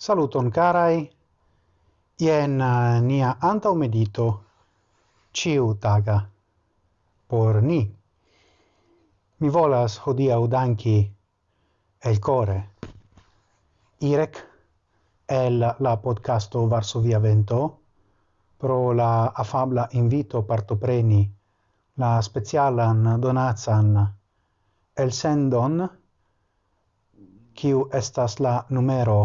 Saluton carai, ien uh, nia antau medito ciu taga? Por ni. Mi volas hodia udanki el core. Irek el la podcasto Varsovia Vento pro la afabla invito partopreni la specialan donatsan el sendon kiu estas la numero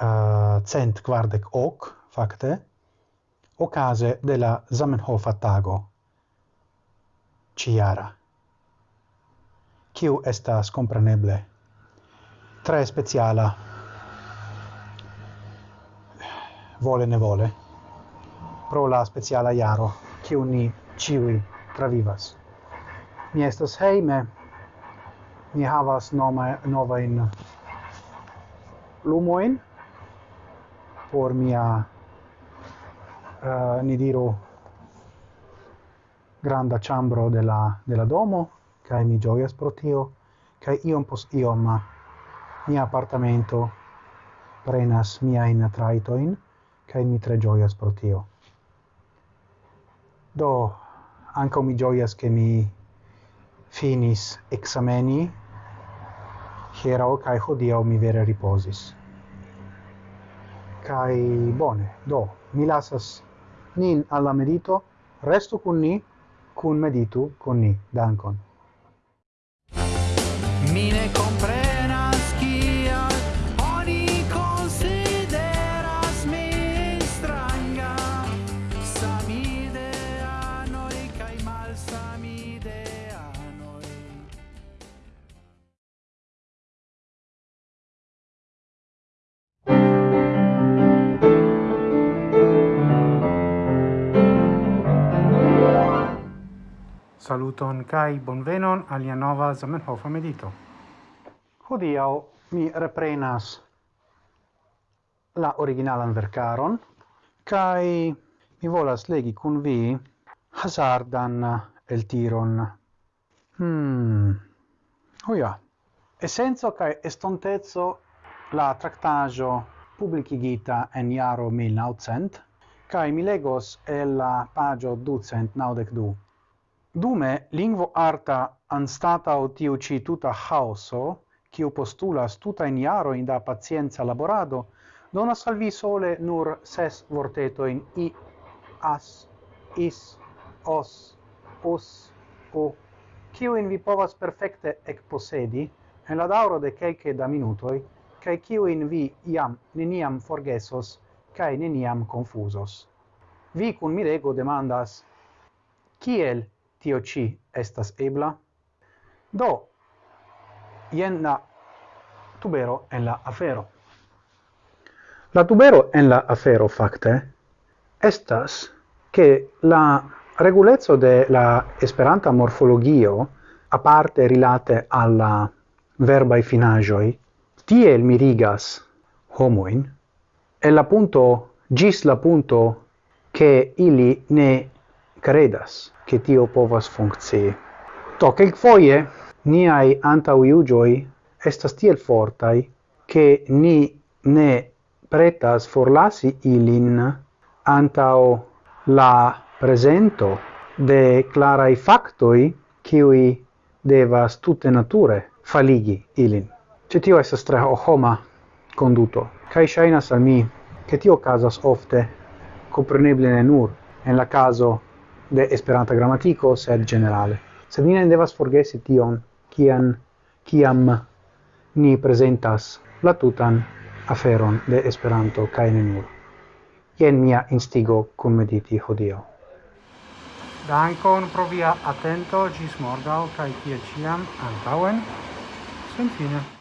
eh, uh, cent kvardek ok fakte okaze de la Zamenhof tago ciara Ciu estas compreneble tre speciala. Vole ne vole pro la speciala iaro che ni ciui travivas. Mi estas heime, ni havas nome, novain lumoin por mia, uh, ni diru, granda chambro de la, de la domo, kai mi gioias pro tio, kai iom pos iom mia appartamento prenas miain traitoin, kai mi tre gioias pro tio. Do, anca mi gioias che mi finis exameni hiero cae hodio mi vere riposis. Cae bone, do, mi lasas nin alla medito, resto cun ni, cun meditu cun ni. Dankon. Saluton kai bonvenon alia nova Zamenhof medito. Hodiaŭ mi reprenas la originalan verkaron kai mi volas legi kun vi hazardan eltiron. Hmm. Oh ja. Essenzo kai estontezo la traktajo publicigita en iaro 1900 kai mi legos el la pagio 292 Dume, lingvo arta anstatau tiu ci tuta haoso, kiu postulas tuta in iaro in da pacienza laborado, dona salvi sole nur ses vorteto in i, as, is, os, us, u, in vi povas perfecte ec posedi, en la dauro de quelce da minutoi, cae in vi iam neniam forgesos, cae neniam confusos. Vi cun mirego demandas, kiel tio ci estas ebla. Do, jen la tubero en la afero. La tubero en la afero facte estas che la regulezzo de la esperanta morfologio a parte rilate alla verbai finagioi, tiel mirigas homoin e la punto gis la punto che ili ne credas che tio povas funkcii. Do, quelquefoie niai antauiugioi estas tiel fortai che ni ne pretas forlasi ilin antao la presento de clarai factoi qui devas tutte nature faligi ilin. Ce tio estas tre homa conduto. Cai shainas al mi che tio casas ofte, compreneble ne nur, en la caso de Esperanta gramatiko, sed generale. Sed ni ne devas forgesi tion, kian, kiam ni presentas la tutan aferon de Esperanto kaj nur. Jen mia instigo kunmediti hodio Dankon pro via atento, ĝis morgaŭ kaj kiel antauen sen fine